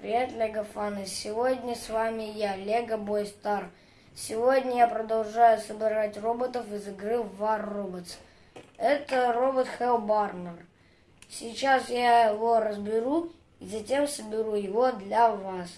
Привет, Лего фаны! Сегодня с вами я, Лего Бой Стар. Сегодня я продолжаю собирать роботов из игры War Robots. Это робот Hellbarner. Сейчас я его разберу и затем соберу его для вас.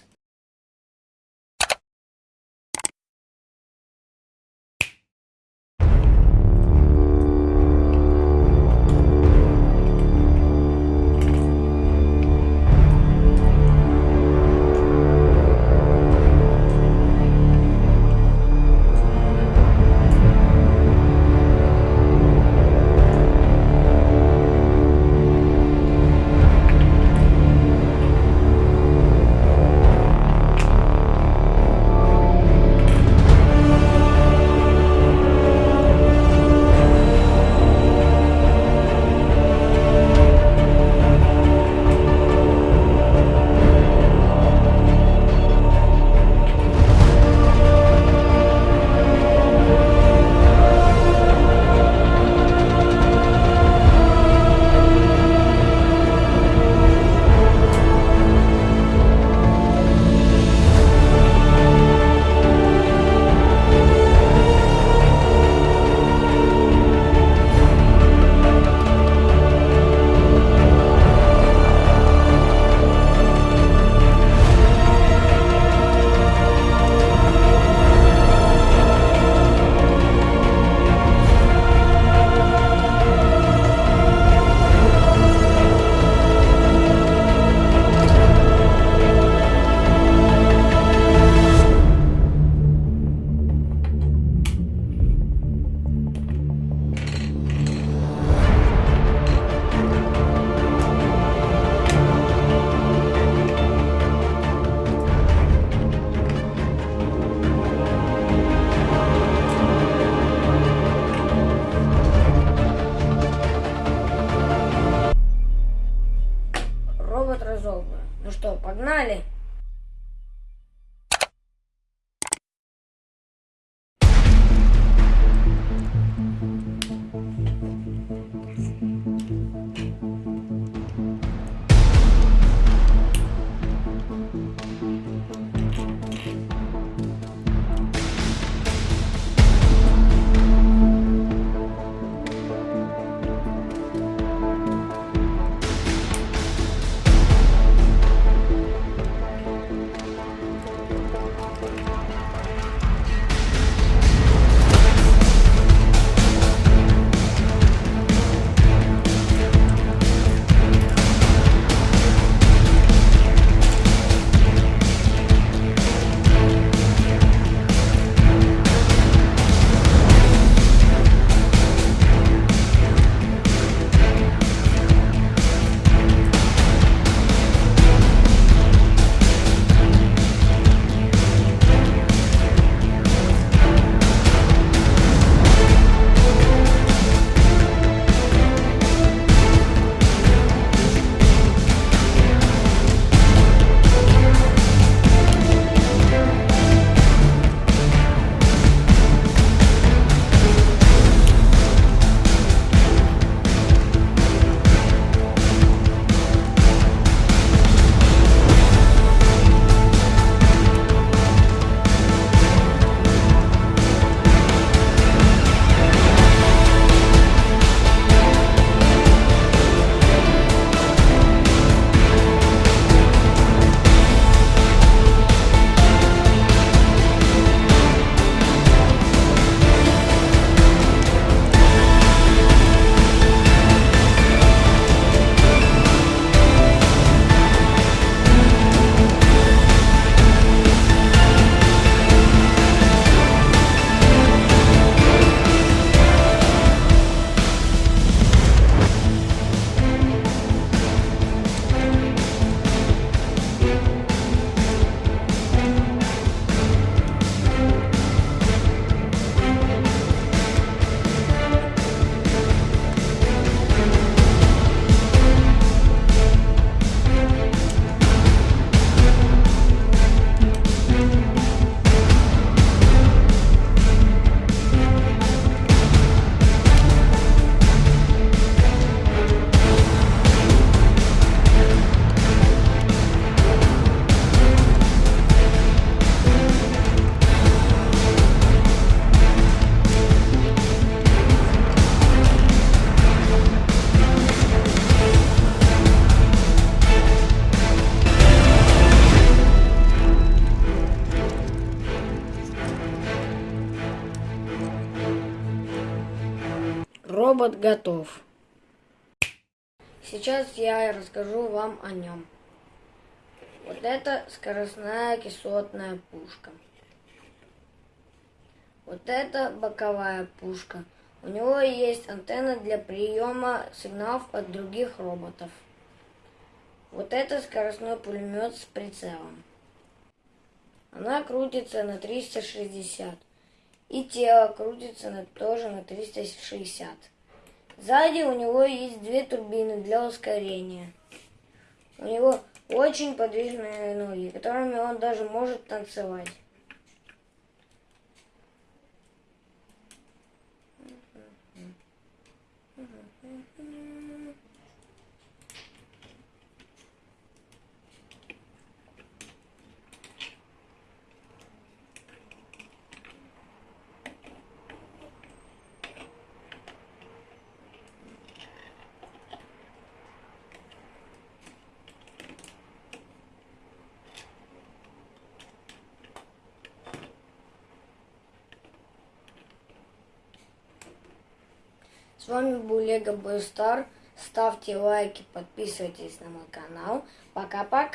Робот готов. Сейчас я расскажу вам о нем. Вот это скоростная кислотная пушка. Вот это боковая пушка. У него есть антенна для приема сигналов от других роботов. Вот это скоростной пулемет с прицелом. Она крутится на 360. И тело крутится на, тоже на 360. Сзади у него есть две турбины для ускорения. У него очень подвижные ноги, которыми он даже может танцевать. С вами был Лего Бойстар. Ставьте лайки, подписывайтесь на мой канал. Пока-пока.